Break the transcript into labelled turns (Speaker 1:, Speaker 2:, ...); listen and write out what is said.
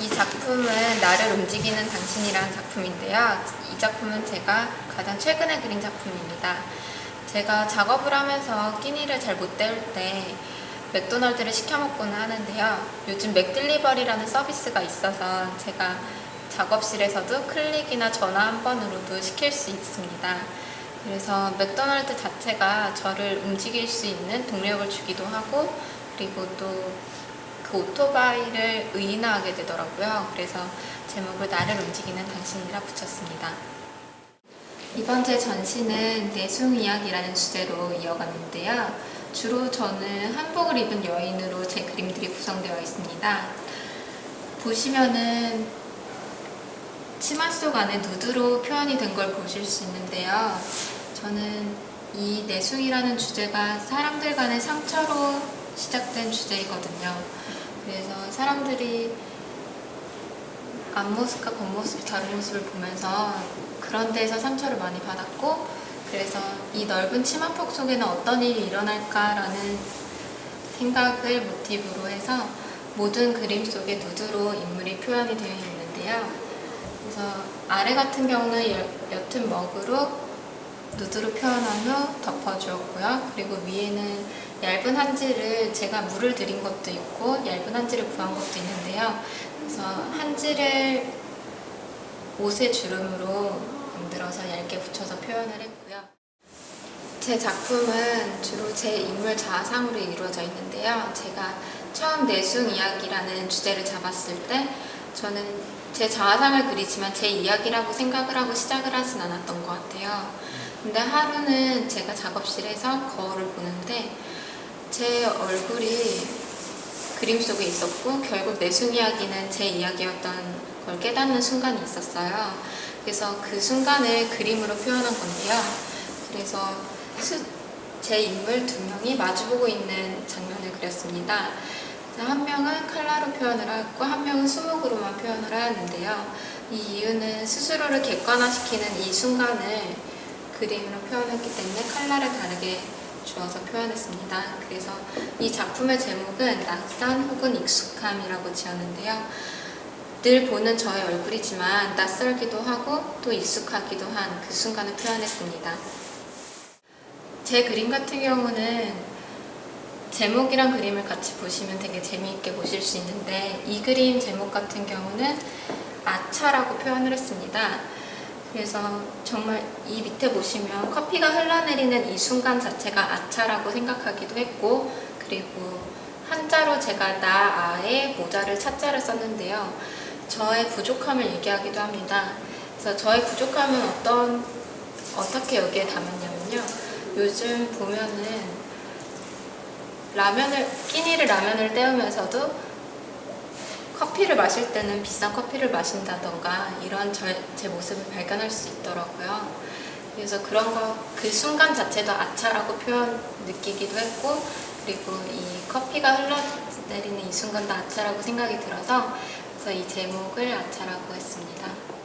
Speaker 1: 이 작품은 나를 움직이는 당신이라는 작품인데요. 이 작품은 제가 가장 최근에 그린 작품입니다. 제가 작업을 하면서 끼니를 잘 못 때울 때 맥도날드를 시켜 먹고는 하는데요. 요즘 맥딜리버리라는 서비스가 있어서 제가 작업실에서도 클릭이나 전화 한 번으로도 시킬 수 있습니다. 그래서 맥도날드 자체가 저를 움직일 수 있는 동력을 주기도 하고 그리고 또 그 오토바이를 의인화하게 되더라고요. 그래서 제목을 나를 움직이는 당신이라 붙였습니다. 이번 제 전시는 내숭 이야기라는 주제로 이어갔는데요. 주로 저는 한복을 입은 여인으로 제 그림들이 구성되어 있습니다. 보시면은 치마 속 안에 누드로 표현이 된 걸 보실 수 있는데요. 저는 이 내숭이라는 주제가 사람들 간의 상처로 시작된 주제이거든요. 그래서 사람들이 앞모습과 겉모습이 다른 모습을 보면서 그런 데에서 상처를 많이 받았고 그래서 이 넓은 치마폭 속에는 어떤 일이 일어날까라는 생각을 모티브로 해서 모든 그림 속에 누드로 인물이 표현이 되어 있는데요. 그래서 아래 같은 경우는 옅은 먹으로 누드로 표현한 후 덮어주었고요. 그리고 위에는 얇은 한지를 제가 물을 들인 것도 있고 얇은 한지를 구한 것도 있는데요. 그래서 한지를 옷의 주름으로 만들어서 얇게 붙여서 표현을 했고요. 제 작품은 주로 제 인물 자아상으로 이루어져 있는데요. 제가 처음 내숭 이야기라는 주제를 잡았을 때 저는 제 자아상을 그리지만 제 이야기라고 생각을 하고 시작을 하진 않았던 것 같아요. 근데 하루는 제가 작업실에서 거울을 보는데 제 얼굴이 그림 속에 있었고 결국 내숭 이야기는 제 이야기였던 걸 깨닫는 순간이 있었어요. 그래서 그 순간을 그림으로 표현한 건데요. 그래서 제 인물 두 명이 마주보고 있는 장면을 그렸습니다. 한 명은 칼라로 표현을 하고 한 명은 수목으로만 표현을 하였는데요. 이 이유는 스스로를 객관화시키는 이 순간을 그림으로 표현했기 때문에 칼라를 다르게 주어서 표현했습니다. 그래서 이 작품의 제목은 낯선 혹은 익숙함이라고 지었는데요. 늘 보는 저의 얼굴이지만 낯설기도 하고 또 익숙하기도 한 그 순간을 표현했습니다. 제 그림 같은 경우는 제목이랑 그림을 같이 보시면 되게 재미있게 보실 수 있는데 이 그림 제목 같은 경우는 아차라고 표현을 했습니다. 그래서 정말 이 밑에 보시면 커피가 흘러내리는 이 순간 자체가 아차라고 생각하기도 했고 그리고 한자로 제가 나, 아의 모자를 차자를 썼는데요. 저의 부족함을 얘기하기도 합니다. 그래서 저의 부족함은 어떤 어떻게 여기에 담았냐면요. 요즘 보면은 라면을 끼니를 라면을 때우면서도 커피를 마실 때는 비싼 커피를 마신다던가 이런 저, 제 모습을 발견할 수 있더라고요. 그래서 그런 거 그 순간 자체도 아차라고 표현 느끼기도 했고 그리고 이 커피가 흘러내리는 이 순간도 아차라고 생각이 들어서 그래서 이 제목을 아차라고 했습니다.